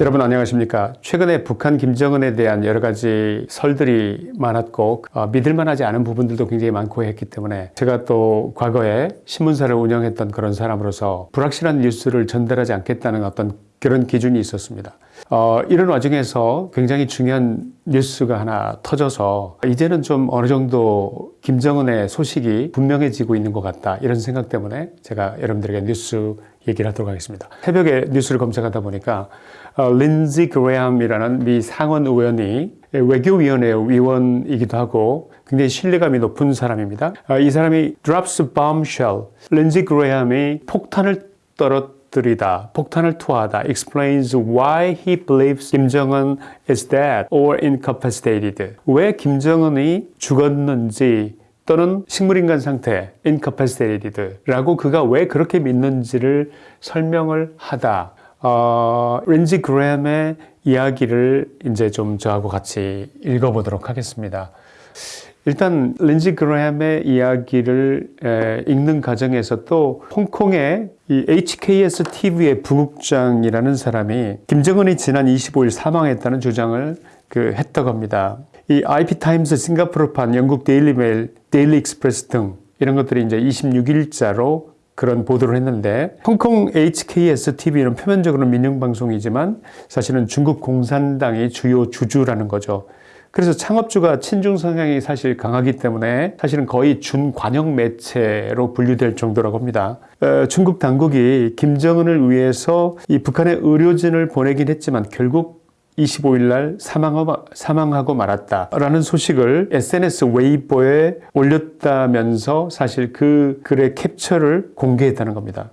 여러분 안녕하십니까 최근에 북한 김정은에 대한 여러 가지 설들이 많았고 어, 믿을만하지 않은 부분들도 굉장히 많고 했기 때문에 제가 또 과거에 신문사를 운영했던 그런 사람으로서 불확실한 뉴스를 전달하지 않겠다는 어떤 그런 기준이 있었습니다. 어, 이런 와중에서 굉장히 중요한 뉴스가 하나 터져서 이제는 좀 어느 정도 김정은의 소식이 분명해지고 있는 것 같다 이런 생각 때문에 제가 여러분들에게 뉴스 얘기를 하도록 하겠습니다. 새벽에 뉴스를 검색하다 보니까 어, 린지 그레함이라는 미 상원 의원이 외교위원회 위원이기도 하고 굉장히 신뢰감이 높은 사람입니다. 어, 이 사람이 drops bombshell, 린지 그레함이 폭탄을 떨어뜨리다, 폭탄을 투하하다, explains why he believes 김정은 is dead or incapacitated. 왜 김정은이 죽었는지 또는 식물인간 상태, incapacitated 라고 그가 왜 그렇게 믿는지를 설명을 하다. 어, 린지 그레이엄의 이야기를 이제 좀 저하고 같이 읽어보도록 하겠습니다. 일단 린지 그레이엄의 이야기를 에, 읽는 과정에서 또 홍콩의 이 HKSTV의 부국장이라는 사람이 김정은이 지난 25일 사망했다는 주장을 그 했다고 합니다. 이 IB타임스 싱가포르판 영국 데일리메일, 데일리 익스프레스 등 이런 것들이 이제 26일자로 그런 보도를 했는데 홍콩 HKS TV는 표면적으로 민영방송이지만 사실은 중국 공산당의 주요 주주라는 거죠. 그래서 창업주가 친중 성향이 사실 강하기 때문에 사실은 거의 준관영 매체로 분류될 정도라고 합니다. 어, 중국 당국이 김정은을 위해서 이 북한의 의료진을 보내긴 했지만 결국 25일 날 사망하고, 말았다라는 소식을 SNS 웨이보에 올렸다면서 사실 그 글의 캡처를 공개했다는 겁니다.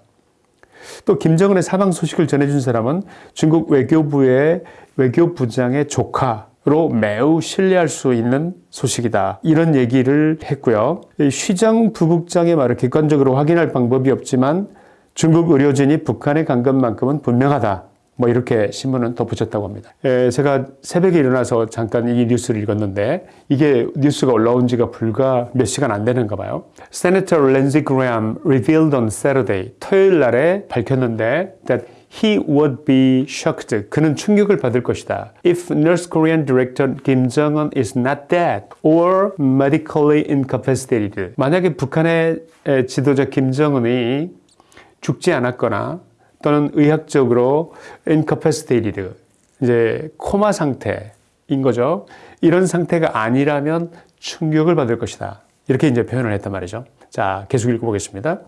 또 김정은의 사망 소식을 전해준 사람은 중국 외교부의 외교부장의 조카 로 매우 신뢰할 수 있는 소식이다. 이런 얘기를 했고요. 쉬장 부국장의 말을 객관적으로 확인할 방법이 없지만 중국 의료진이 북한에 간 것만큼은 분명하다. 뭐 이렇게 신문은 덧붙였다고 합니다. 에, 제가 새벽에 일어나서 잠깐 이 뉴스를 읽었는데 이게 뉴스가 올라온 지가 불과 몇 시간 안 되는가 봐요. Senator Lindsey Graham revealed on Saturday 토요일 날에 밝혔는데 that he would be shocked. 그는 충격을 받을 것이다. If North Korean director Kim Jong-un is not dead or medically incapacitated. 만약에 북한의 지도자 김정은이 죽지 않았거나 또는 의학적으로 incapacitated, 이제 코마 상태인 거죠. 이런 상태가 아니라면 충격을 받을 것이다. 이렇게 이제 표현을 했단 말이죠. 자, 계속 읽어보겠습니다.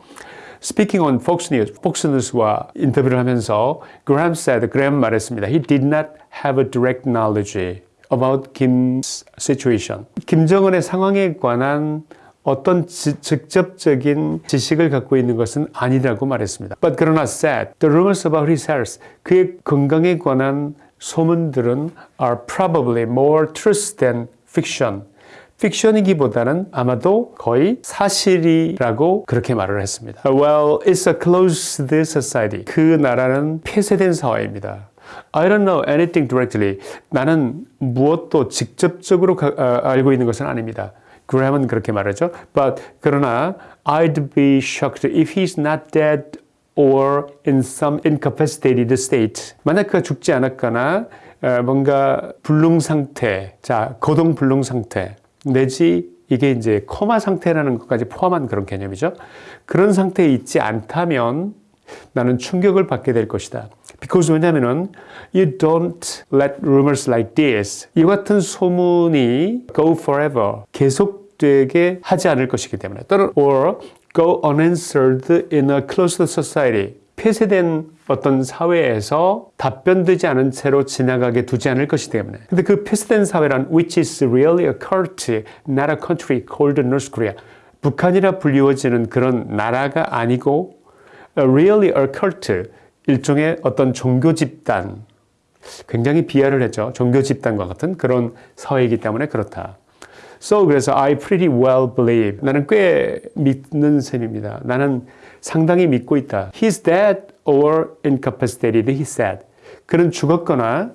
Speaking on Fox News, Fox News와 인터뷰를 하면서 Graham said, Graham 말했습니다. He did not have a direct knowledge about Kim's situation. 김정은의 상황에 관한 어떤 지, 직접적인 지식을 갖고 있는 것은 아니라고 말했습니다. But 그러나 said, the rumors about his health, 그의 건강에 관한 소문들은 are probably more truth than fiction. 픽션이기보다는 아마도 거의 사실이라고 그렇게 말을 했습니다. Well, it's a closed society. 그 나라는 폐쇄된 사회입니다. I don't know anything directly. 나는 무엇도 직접적으로 가, 아, 알고 있는 것은 아닙니다. 그램은 그렇게 말하죠. But 그러나 I'd be shocked if he's not dead or in some incapacitated state. 만약 그가 죽지 않았거나 뭔가 불능 상태, 자 거동 불능 상태 내지 이게 이제 코마 상태라는 것까지 포함한 그런 개념이죠. 그런 상태에 있지 않다면 나는 충격을 받게 될 것이다. Because 왜냐면은 you don't let rumors like this 이 같은 소문이 go forever 계속 되게 하지 않을 것이기 때문에 또는 or go unanswered in a closed society 폐쇄된 어떤 사회에서 답변되지 않은 채로 지나가게 두지 않을 것이기 때문에 근데 그 폐쇄된 사회란 which is really a cult, not a country called North Korea 북한이라 불리워지는 그런 나라가 아니고 really a cult 일종의 어떤 종교 집단 굉장히 비하를 했죠. 종교 집단과 같은 그런 사회이기 때문에 그렇다. So 그래서 I pretty well believe 나는 꽤 믿는 셈입니다. 나는 상당히 믿고 있다. He's dead or incapacitated, he said. 그는 죽었거나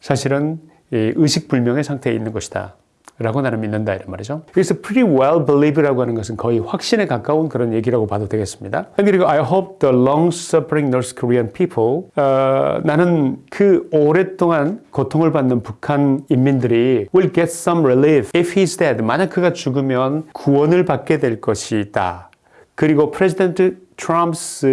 사실은 의식불명의 상태에 있는 것이다. 라고 나는 믿는다 이런 말이죠. 그래서 pretty well believe라고 하는 것은 거의 확신에 가까운 그런 얘기라고 봐도 되겠습니다. 그리고 I hope the long-suffering North Korean people 어, 나는 그 오랫동안 고통을 받는 북한 인민들이 will get some relief if he's dead. 만약 그가 죽으면 구원을 받게 될 것이다. 그리고 프레지던트 Trump's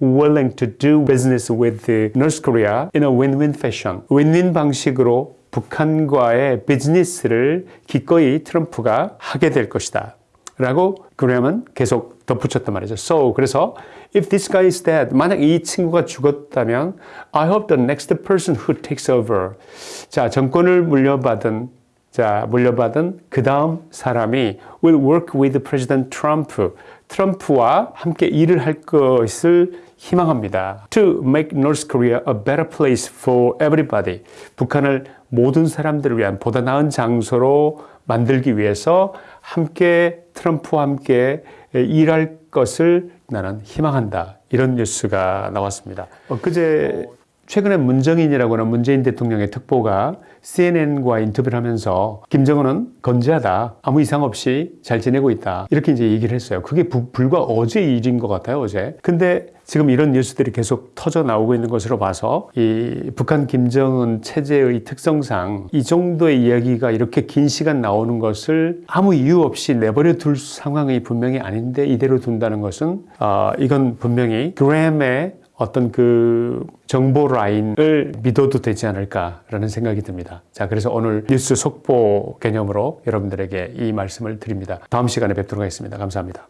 willing to do business with North Korea in a win-win fashion. 윈윈 방식으로 북한과의 비즈니스를 기꺼이 트럼프가 하게 될 것이다. 라고 그러면 계속 덧붙였단 말이죠. So 그래서 if this guy is dead, 만약 이 친구가 죽었다면 I hope the next person who takes over. 자, 정권을 물려받은 자, 물려받은 그 다음 사람이 will work with President Trump. 트럼프와 함께 일을 할 것을 희망합니다. To make North Korea a better place for everybody. 북한을 모든 사람들을 위한 보다 나은 장소로 만들기 위해서 함께 트럼프와 함께 일할 것을 나는 희망한다. 이런 뉴스가 나왔습니다. 엊그제 최근에 문정인이라고 하는 문재인 대통령의 특보가 CNN과 인터뷰를 하면서 김정은은 건재하다. 아무 이상 없이 잘 지내고 있다. 이렇게 이제 얘기를 했어요. 그게 부, 불과 어제 일인 것 같아요, 어제. 근데 지금 이런 뉴스들이 계속 터져 나오고 있는 것으로 봐서 이 북한 김정은 체제의 특성상 이 정도의 이야기가 이렇게 긴 시간 나오는 것을 아무 이유 없이 내버려 둘 상황이 분명히 아닌데 이대로 둔다는 것은 어, 이건 분명히 그램의 어떤 그 정보 라인을 믿어도 되지 않을까라는 생각이 듭니다. 자, 그래서 오늘 뉴스 속보 개념으로 여러분들에게 이 말씀을 드립니다. 다음 시간에 뵙도록 하겠습니다. 감사합니다.